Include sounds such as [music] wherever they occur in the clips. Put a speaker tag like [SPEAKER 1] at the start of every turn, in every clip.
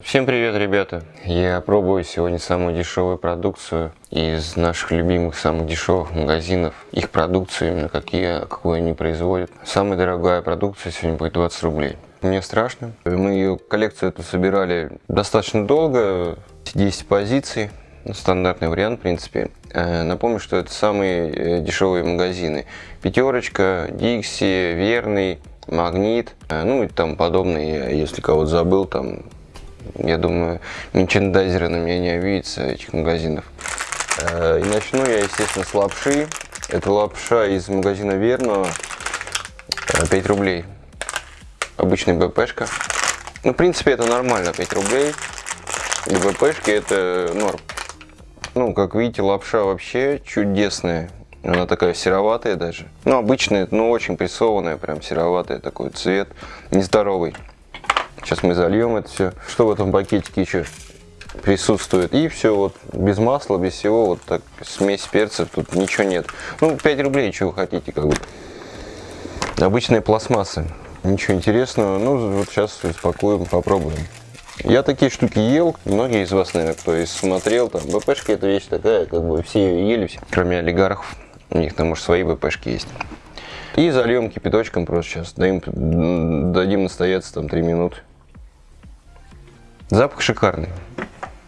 [SPEAKER 1] Всем привет, ребята! Я пробую сегодня самую дешевую продукцию из наших любимых самых дешевых магазинов. Их продукцию, именно какие, какую они производят. Самая дорогая продукция сегодня будет 20 рублей. Мне страшно. Мы ее коллекцию эту собирали достаточно долго, 10 позиций. Ну, стандартный вариант, в принципе. Э, напомню, что это самые э, дешевые магазины. Пятерочка, Дикси, Верный, Магнит, э, ну и там подобные, если кого-то забыл, там я думаю, мерчендайзеры на меня не обидятся этих магазинов. Э, и начну я, естественно, с лапши. Это лапша из магазина Верного. 5 э, рублей. Обычная БПшка. Ну, в принципе, это нормально, 5 рублей. И БПшки это норм. Ну, как видите, лапша вообще чудесная. Она такая сероватая даже. Ну, обычная, но очень прессованная, прям сероватая такой цвет. Нездоровый. Сейчас мы зальем это все. Что в этом пакетике еще присутствует. И все, вот без масла, без всего, вот так, смесь перцев, тут ничего нет. Ну, 5 рублей, вы хотите, как бы. Обычная пластмасса. Ничего интересного. Ну, вот сейчас успокоим, попробуем. Я такие штуки ел, многие из вас, наверное, кто и смотрел, там, БПшка это вещь такая, как бы все ее ели, все, кроме олигархов, у них там, может, свои БПшки есть. И зальем кипяточком просто сейчас, дадим, дадим настояться там 3 минуты. Запах шикарный.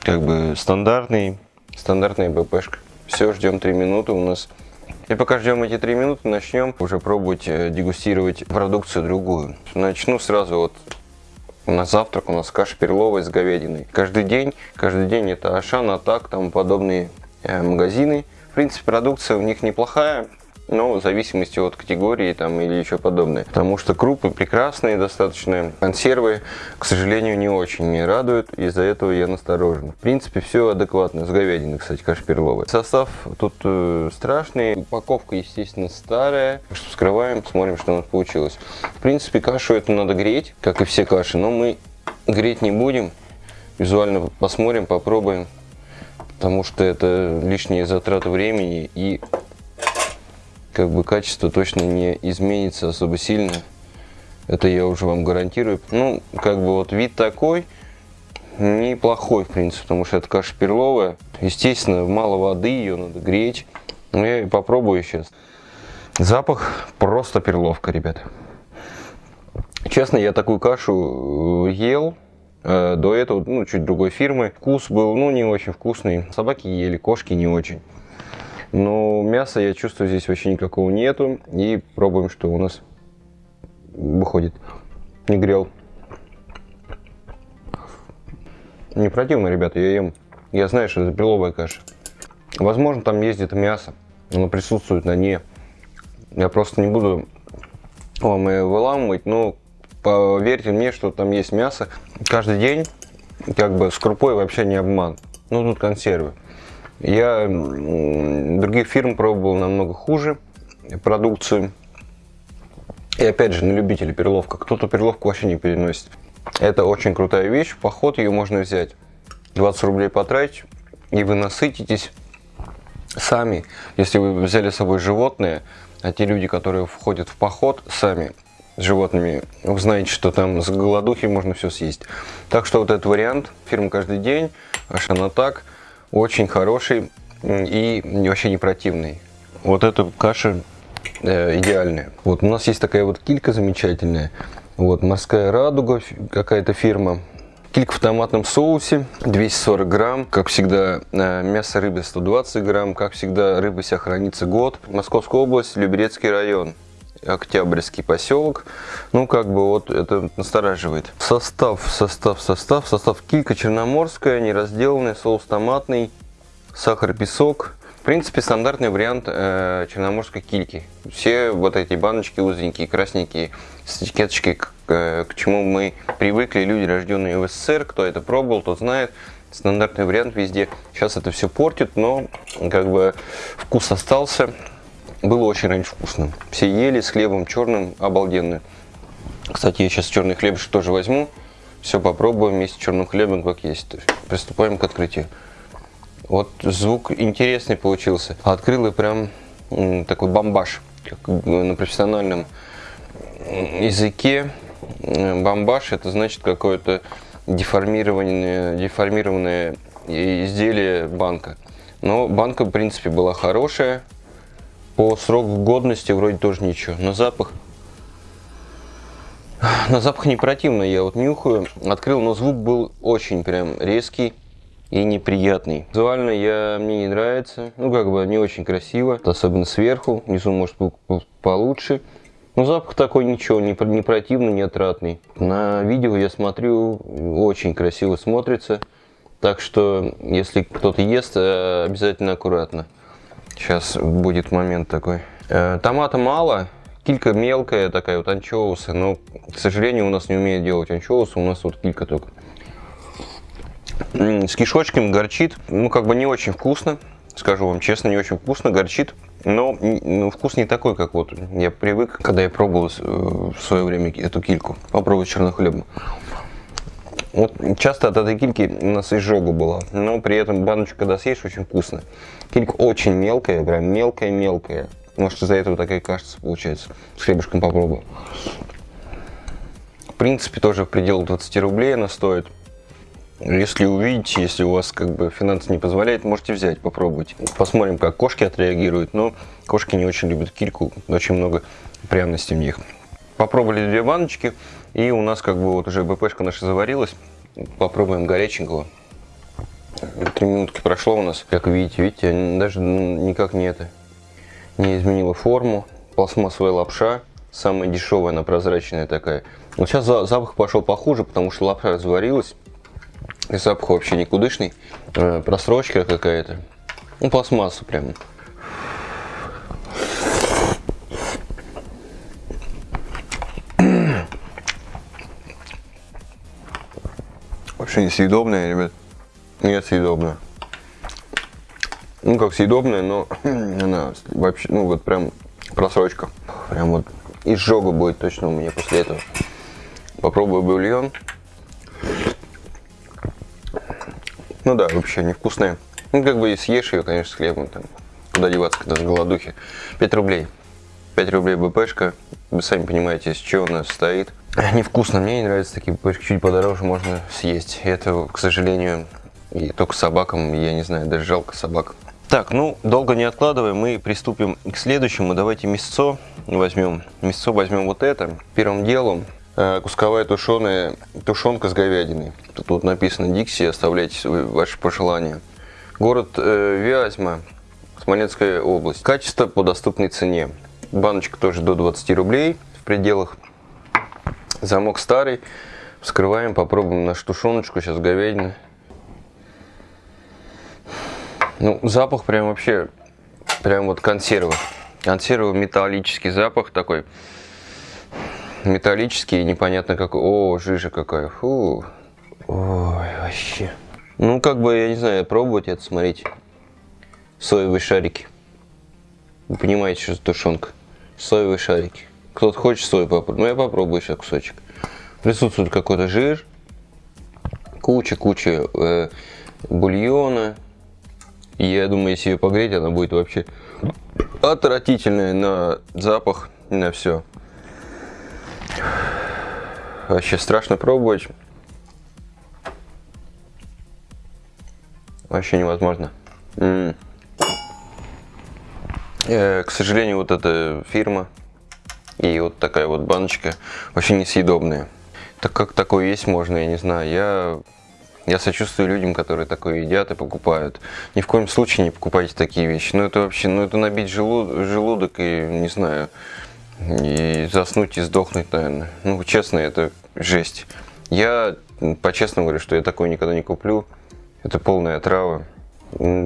[SPEAKER 1] Как бы стандартный, стандартная БПшка. Все, ждем 3 минуты у нас. И пока ждем эти 3 минуты, начнем уже пробовать э, дегустировать продукцию другую. Начну сразу вот на завтрак у нас каша перловая с говядиной. Каждый день, каждый день это Ашан, Атак, там подобные э, магазины. В принципе, продукция у них неплохая но в зависимости от категории там или еще подобное. Потому что крупы прекрасные достаточно, консервы, к сожалению, не очень меня радуют, из-за этого я насторожен. В принципе, все адекватно, с говядиной, кстати, каша перловая. Состав тут э, страшный, упаковка, естественно, старая. Вскрываем, смотрим, что у нас получилось. В принципе, кашу эту надо греть, как и все каши, но мы греть не будем. Визуально посмотрим, попробуем, потому что это лишние затраты времени и как бы качество точно не изменится особо сильно. Это я уже вам гарантирую. Ну, как бы вот вид такой, неплохой, в принципе, потому что это каша перловая. Естественно, мало воды, ее надо греть. Но я и попробую сейчас. Запах просто перловка, ребята. Честно, я такую кашу э, ел э, до этого, ну, чуть другой фирмы. Вкус был, ну, не очень вкусный. Собаки ели, кошки не очень. Но мяса я чувствую здесь вообще никакого нету. И пробуем, что у нас выходит. Не грел. Не противно, ребята, я ем. Я знаю, что это беловая каша. Возможно, там где-то мясо. Оно присутствует на ней. Я просто не буду вам ее выламывать, но поверьте мне, что там есть мясо. Каждый день, как бы с крупой вообще не обман. Ну, тут консервы. Я других фирм пробовал намного хуже продукцию. И опять же, на любителя перловка. Кто-то перловку вообще не переносит. Это очень крутая вещь. В поход ее можно взять. 20 рублей потратить, и вы насытитесь сами. Если вы взяли с собой животное, а те люди, которые входят в поход сами с животными, вы знаете, что там с голодухи можно все съесть. Так что вот этот вариант, фирма каждый день, она так – очень хороший и вообще не противный. Вот эта каша э, идеальная. Вот у нас есть такая вот килька замечательная. Вот морская радуга, какая-то фирма. Килька в томатном соусе, 240 грамм. Как всегда, э, мясо рыбы 120 грамм. Как всегда, рыба себя хранится год. Московская область, Люберецкий район. Октябрьский поселок. Ну, как бы вот это настораживает. Состав, состав, состав. Состав килька черноморская, неразделанный, соус томатный, сахар, песок. В принципе, стандартный вариант э, черноморской кильки. Все вот эти баночки узенькие, красненькие, с этикеточкой, к, э, к чему мы привыкли, люди, рожденные в СССР. Кто это пробовал, тот знает. Стандартный вариант везде. Сейчас это все портит, но как бы вкус остался было очень раньше вкусно. Все ели с хлебом черным, обалденно. Кстати, я сейчас черный хлеб тоже возьму. Все попробуем вместе с черным хлебом, как есть. Приступаем к открытию. Вот звук интересный получился. Открыл и прям такой бомбаж, как на профессиональном языке. Бомбаж это значит какое-то деформированное, деформированное изделие банка. Но банка, в принципе, была хорошая. По сроку годности вроде тоже ничего. Но запах... [sighs] На запах не противно, я вот нюхаю. Открыл, но звук был очень прям резкий и неприятный. Визуально я, мне не нравится. Ну, как бы не очень красиво. Особенно сверху. Внизу может быть получше. Но запах такой ничего, не, не противный, не отратный. На видео я смотрю, очень красиво смотрится. Так что, если кто-то ест, э, обязательно аккуратно. Сейчас будет момент такой. Э, томата мало, килька мелкая такая, вот анчоусы. Но, к сожалению, у нас не умеет делать анчоусы, у нас вот килька только. С кишочками горчит, ну как бы не очень вкусно. Скажу вам честно, не очень вкусно, горчит. Но ну, вкус не такой, как вот я привык, когда я пробовал э, в свое время эту кильку. Попробовать чернохлебную. Вот часто от этой кильки у нас изжога была, но при этом баночку, когда съешь, очень вкусно. Килька очень мелкая, прям мелкая-мелкая. Может, из-за этого такая кажется, получается. С хлебушком попробую. В принципе, тоже в пределах 20 рублей она стоит. Если увидите, если у вас как бы финансы не позволяет, можете взять, попробовать. Посмотрим, как кошки отреагируют. Но кошки не очень любят кильку, очень много пряностей в них. Попробовали две баночки. И у нас как бы вот уже БПшка наша заварилась. Попробуем горяченького. Три минутки прошло у нас. Как видите, видите, даже никак не это не изменила форму. Пластмассовая лапша. Самая дешевая, она прозрачная такая. Вот сейчас запах пошел похуже, потому что лапша разварилась. И запах вообще никудышный. Э, просрочка какая-то. Ну, пластмасса прям. Вообще несъедобная, ребят. Нет, съедобная. Ну, как съедобная, но [clears throat] она вообще, ну, вот прям просрочка. Прям вот изжога будет точно у меня после этого. Попробую бульон. Ну да, вообще невкусная. Ну, как бы и съешь ее, конечно, с хлебом там. Куда деваться, когда с голодухи. 5 рублей. 5 рублей БПшка. Вы сами понимаете, из чего она состоит. Невкусно, мне не нравятся такие. Чуть подороже можно съесть. Это, к сожалению, и только собакам, я не знаю, даже жалко собак. Так, ну, долго не откладывая, мы приступим к следующему. Давайте мясцо возьмем. Мясцо возьмем вот это. Первым делом э, кусковая тушеная тушенка с говядиной. Тут вот написано Дикси, оставляйте ваши пожелания. Город э, Вязьма, Смоленская область. Качество по доступной цене. Баночка тоже до 20 рублей в пределах. Замок старый. Вскрываем, попробуем нашу тушеночку. Сейчас говядина. Ну, запах прям вообще, прям вот консервы. Консервы металлический запах такой. Металлический, непонятно какой. О, жижа какая. Фу. Ой, вообще. Ну, как бы, я не знаю, пробовать это, смотрите. Соевые шарики. Вы понимаете, что это тушенка. Соевые шарики. Кто-то хочет сой попробовать. Ну, я попробую сейчас кусочек. Присутствует какой-то жир. Куча-куча э, бульона. Я думаю, если ее погреть, она будет вообще отвратительная на запах, на все. Вообще страшно пробовать. Вообще невозможно. М -м. Э, к сожалению, вот эта фирма и вот такая вот баночка вообще несъедобная. Так как такое есть можно, я не знаю. Я я сочувствую людям, которые такое едят и покупают. Ни в коем случае не покупайте такие вещи. Ну это вообще, ну это набить желудок, желудок и, не знаю, и заснуть и сдохнуть, наверное. Ну, честно, это жесть. Я по-честному говорю, что я такое никогда не куплю. Это полная трава.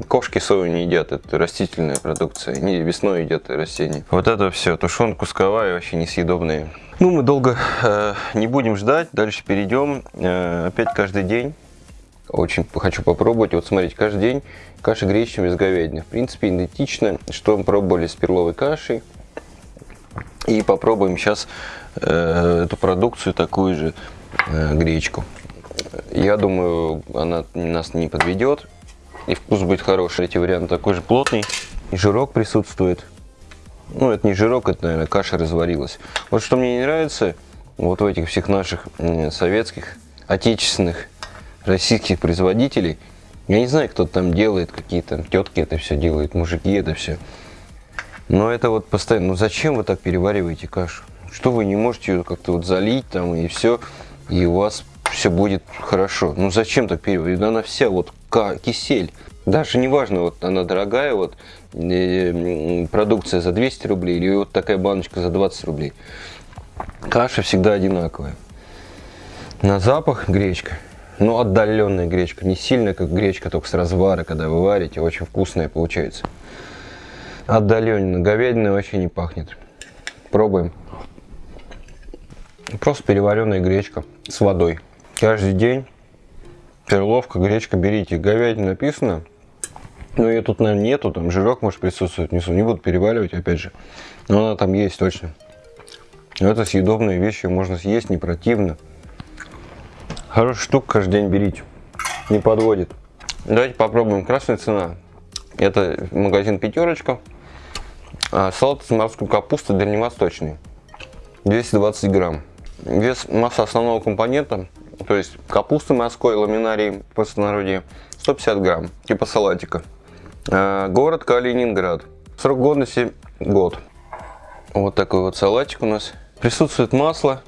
[SPEAKER 1] Кошки сою не едят, это растительная продукция. Не весной едят растения. Вот это все, тушенка кусковая, вообще несъедобные. Ну, мы долго э, не будем ждать, дальше перейдем. Э, опять каждый день очень хочу попробовать. Вот смотрите, каждый день каша гречневая с говядиной. В принципе, идентично, что мы пробовали с перловой кашей. И попробуем сейчас э, эту продукцию, такую же э, гречку. Я думаю, она нас не подведет. И вкус будет хороший. Эти варианты такой же плотный. И жирок присутствует. Ну, это не жирок, это, наверное, каша разварилась. Вот что мне не нравится, вот в этих всех наших советских, отечественных российских производителей. Я не знаю, кто там делает, какие-то тетки это все делают, мужики это все. Но это вот постоянно, ну зачем вы так перевариваете кашу? Что вы не можете ее как-то вот залить там и все, и у вас все будет хорошо. Ну зачем так переваривать? Она вся вот кисель. Даже неважно, вот она дорогая, вот э, продукция за 200 рублей или вот такая баночка за 20 рублей. Каша всегда одинаковая. На запах гречка. Ну, отдаленная гречка. Не сильно, как гречка, только с развара, когда вы варите. Очень вкусная получается. Отдаленно. Говядина вообще не пахнет. Пробуем. Просто переваренная гречка с водой. Каждый день перловка, гречка берите. Говядина написано. Но ее тут, наверное, нету. Там жирок может присутствовать внизу. Не буду переваривать, опять же. Но она там есть точно. Это съедобные вещи. Можно съесть, не противно. Хорошая штука, каждый день берите. Не подводит. Давайте попробуем. Красная цена. Это магазин пятерочка. А, салат из морской капусты дальневосточный. 220 грамм. Вес масса основного компонента, то есть капусты морской, ламинарий по простонародье, 150 грамм, типа салатика. А, город Калининград. Срок годности год. Вот такой вот салатик у нас. Присутствует масло,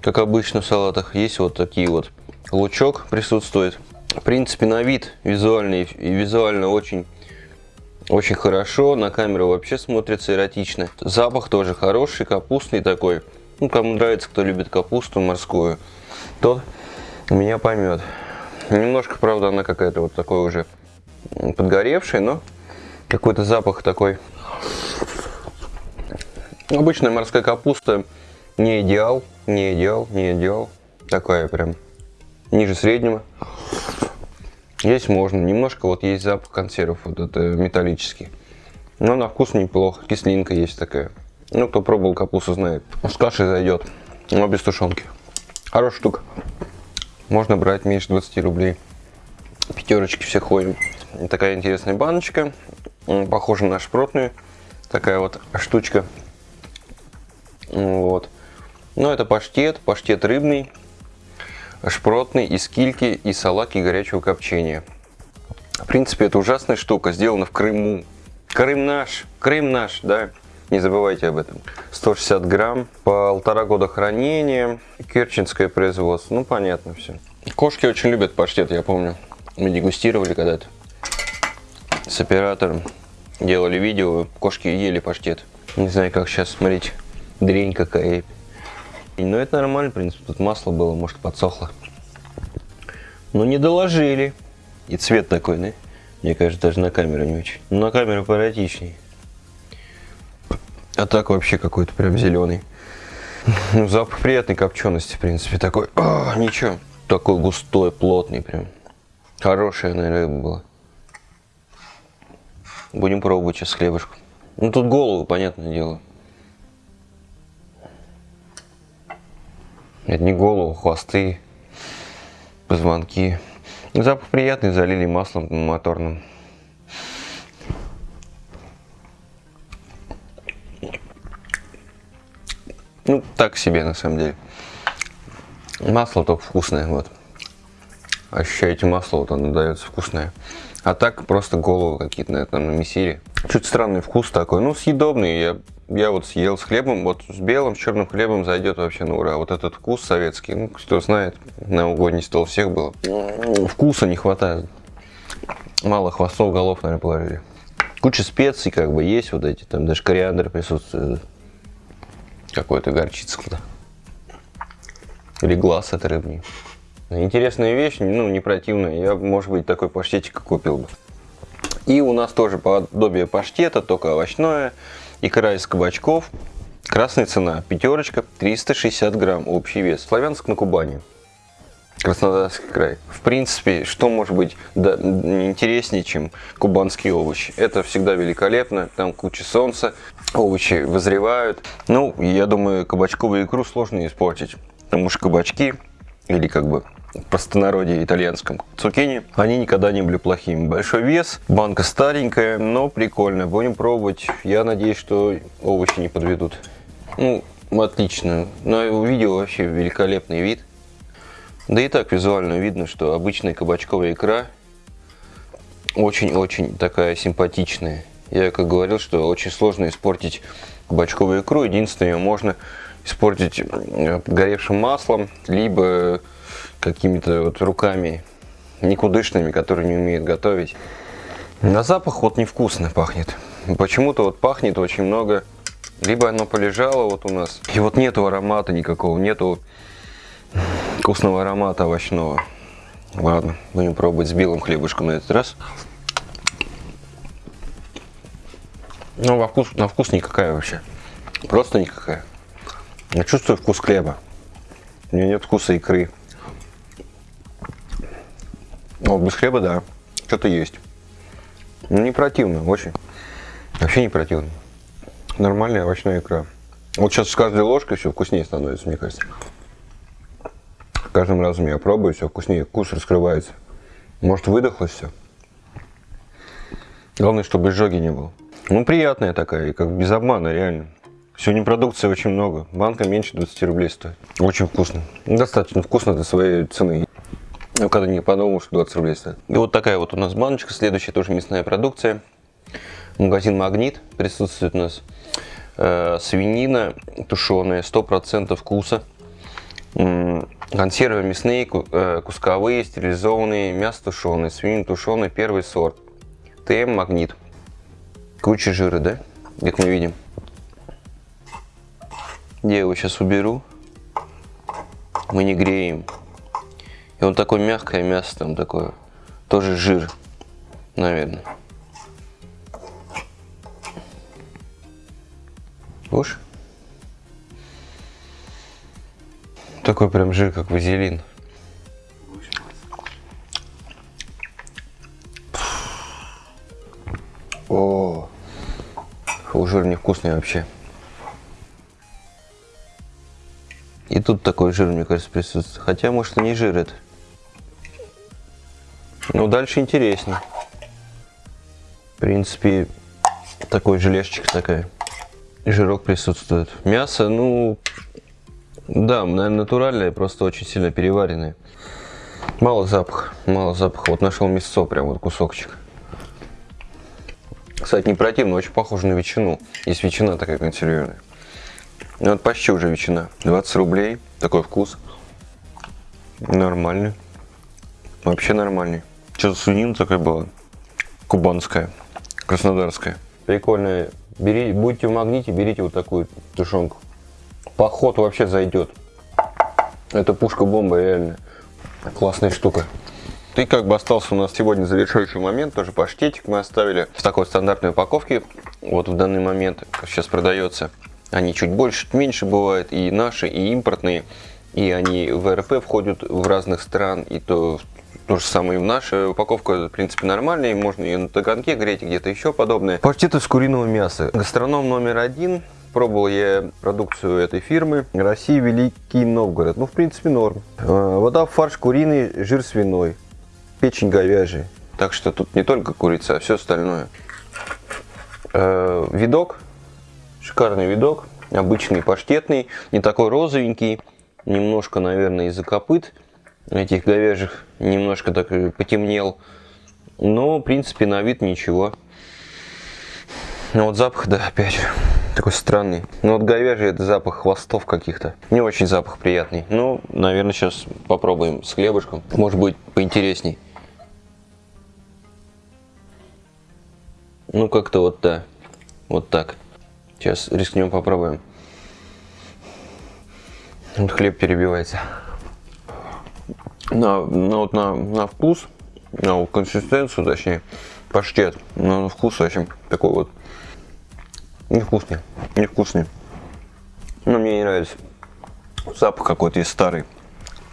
[SPEAKER 1] как обычно в салатах. Есть вот такие вот лучок присутствует. В принципе, на вид визуальный и визуально очень очень хорошо. На камеру вообще смотрится эротично. Запах тоже хороший, капустный такой. Ну, кому нравится, кто любит капусту морскую, тот меня поймет. Немножко, правда, она какая-то вот такой уже подгоревшая, но какой-то запах такой. Обычная морская капуста не идеал, не идеал, не идеал. Такая прям ниже среднего. Есть можно. Немножко вот есть запах консервов, вот это металлический. Но на вкус неплохо. Кислинка есть такая. Ну, кто пробовал капусту, знает. С кашей зайдет, но без тушенки. Хорошая штука. Можно брать меньше 20 рублей. Пятерочки все ходим. Такая интересная баночка. Похожа на шпротную. Такая вот штучка. Вот. Но это паштет, паштет рыбный, шпротный, из кильки и салаки горячего копчения. В принципе, это ужасная штука, сделана в Крыму. Крым наш, Крым наш, да, не забывайте об этом. 160 грамм, полтора года хранения, керченское производство, ну понятно все. Кошки очень любят паштет, я помню. Мы дегустировали когда-то с оператором, делали видео, кошки ели паштет. Не знаю, как сейчас, смотрите, дрень какая но это нормально, в принципе, тут масло было, может подсохло. Но не доложили. И цвет такой, да? Мне кажется, даже на камеру не очень. Но на камеру поэротичней. А так вообще какой-то прям зеленый. Ну, запах приятной копчености, в принципе, такой. А, ничего. Такой густой, плотный прям. Хорошая, наверное, рыба была. Будем пробовать сейчас хлебушку. Ну, тут голову, понятное дело. Это не голову, хвосты, позвонки. Запах приятный, залили маслом моторным. Ну, так себе на самом деле. Масло только вкусное, вот. Ощущаете масло, вот оно дается вкусное. А так просто голову какие-то, наверное, намесили. Чуть странный вкус такой, ну, съедобный. Я я вот съел с хлебом, вот с белым, с черным хлебом зайдет вообще на ура. Вот этот вкус советский, ну, кто знает, на угодний стол всех было. Вкуса не хватает. Мало хвостов, голов, наверное, положили. Куча специй как бы есть вот эти, там даже кориандр присутствует. Какой-то горчица куда. Или глаз от рыбни. Интересная вещь, ну, не противная. Я, может быть, такой паштетик купил бы. И у нас тоже подобие паштета, только овощное. Икра из кабачков. Красная цена. Пятерочка. 360 грамм. Общий вес. Славянск на Кубани. Краснодарский край. В принципе, что может быть интереснее, чем кубанские овощи? Это всегда великолепно, там куча солнца, овощи вызревают. Ну, я думаю, кабачковую икру сложно испортить, потому что кабачки, или как бы простонародье итальянском цукини, они никогда не были плохими. Большой вес, банка старенькая, но прикольная. Будем пробовать. Я надеюсь, что овощи не подведут. Ну, отлично. Но видео вообще великолепный вид. Да и так визуально видно, что обычная кабачковая икра очень-очень такая симпатичная. Я как говорил, что очень сложно испортить кабачковую икру. Единственное, ее можно испортить э, горевшим маслом, либо какими-то вот руками никудышными, которые не умеют готовить. На запах вот невкусно пахнет. Почему-то вот пахнет очень много. Либо оно полежало вот у нас. И вот нету аромата никакого, нету вкусного аромата овощного. Ладно, будем пробовать с белым хлебушком на этот раз. Ну, во вкус, на вкус никакая вообще. Просто никакая. Я чувствую вкус хлеба. У нее нет вкуса икры. Вот без хлеба, да. Что-то есть. Ну, не противно, очень. Вообще не противно. Нормальная овощная икра. Вот сейчас с каждой ложкой все вкуснее становится, мне кажется. Каждым разом я пробую, все вкуснее, вкус раскрывается. Может выдохлось все. Главное, чтобы изжоги не было. Ну, приятная такая, как без обмана, реально. Сегодня продукции очень много. Банка меньше 20 рублей стоит. Очень вкусно. Достаточно вкусно до своей цены. Я когда не подумал, что 20 рублей стоит. И вот такая вот у нас баночка. Следующая тоже мясная продукция. Магазин Магнит присутствует у нас. Э, свинина тушеная, 100% вкуса. Консервы мясные, э, кусковые, стерилизованные, мясо тушеное, свинина тушеная, первый сорт. ТМ Магнит. Куча жира, да? Как мы видим. Я его сейчас уберу. Мы не греем. И он такое мягкое мясо там такое. Тоже жир, наверное. Уж. Такой прям жир, как вазелин. О, жир невкусный вообще. И тут такой жир, мне кажется, присутствует. Хотя, может, и не жир это. Но дальше интереснее. В принципе, такой желешечек такая. Жирок присутствует. Мясо, ну, да, наверное, натуральное, просто очень сильно переваренное. Мало запаха, мало запаха. Вот нашел мясо, прям вот кусочек. Кстати, не противно, очень похоже на ветчину. Есть ветчина такая консервированная. Ну, вот почти уже ветчина. 20 рублей, такой вкус. Нормальный. Вообще нормальный. Что-то свинина такая была. Кубанская, краснодарская. Прикольная. Бери, будете в магните, берите вот такую тушенку. Поход вообще зайдет. Это пушка-бомба реально. Классная штука. И как бы остался у нас сегодня завершающий момент, тоже паштетик мы оставили в такой стандартной упаковке. Вот в данный момент, сейчас продается. Они чуть больше, чуть меньше бывают, и наши, и импортные. И они в РП входят в разных стран, и то то же самое и в наша упаковка, в принципе, нормальная, можно ее на таганке греть, где-то еще подобное. Паштет из куриного мяса. Гастроном номер один. Пробовал я продукцию этой фирмы. Россия, Великий Новгород. Ну, в принципе, норм. А, вода, фарш куриный, жир свиной печень говяжий. Так что тут не только курица, а все остальное. Э, видок. Шикарный видок. Обычный паштетный. Не такой розовенький. Немножко, наверное, из-за копыт этих говяжьих. Немножко так потемнел. Но, в принципе, на вид ничего. Но вот запах, да, опять такой странный. Ну вот говяжий это запах хвостов каких-то. Не очень запах приятный. Ну, наверное, сейчас попробуем с хлебушком. Может быть, поинтересней. Ну, как-то вот да. Вот так. Сейчас рискнем, попробуем. Вот хлеб перебивается. На, на, вот на, на вкус, на консистенцию, точнее, паштет. Но на вкус очень такой вот невкусный. Невкусный. Но мне не нравится. Запах какой-то есть старый.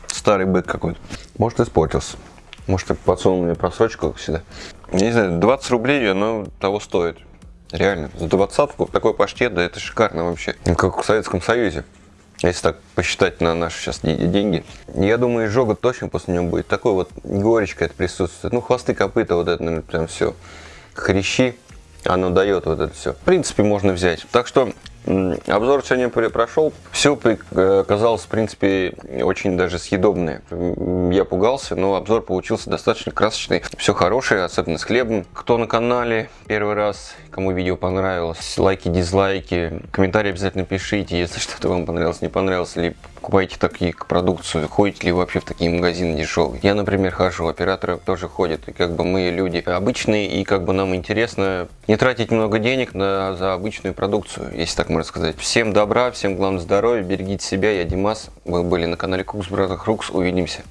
[SPEAKER 1] Старый бык какой-то. Может испортился. Может подсунул мне просрочку, как всегда не знаю, 20 рублей оно того стоит. Реально, за двадцатку такой паштет, да это шикарно вообще. Как в Советском Союзе. Если так посчитать на наши сейчас деньги. Я думаю, изжога точно после него будет. Такой вот горечка это присутствует. Ну, хвосты, копыта, вот это, наверное, прям все. Хрящи, оно дает вот это все. В принципе, можно взять. Так что Обзор сегодня прошел. Все оказалось, в принципе, очень даже съедобное. Я пугался, но обзор получился достаточно красочный. Все хорошее, особенно с хлебом. Кто на канале первый раз, кому видео понравилось, лайки, дизлайки, комментарии обязательно пишите, если что-то вам понравилось, не понравилось, или покупаете такие продукцию, ходите ли вообще в такие магазины дешевые. Я, например, хожу, операторы тоже ходят, и как бы мы люди обычные, и как бы нам интересно не тратить много денег на, за обычную продукцию, если так можно сказать. Всем добра, всем главное здоровья, берегите себя, я Димас, вы были на канале Кукс Братах Рукс, увидимся.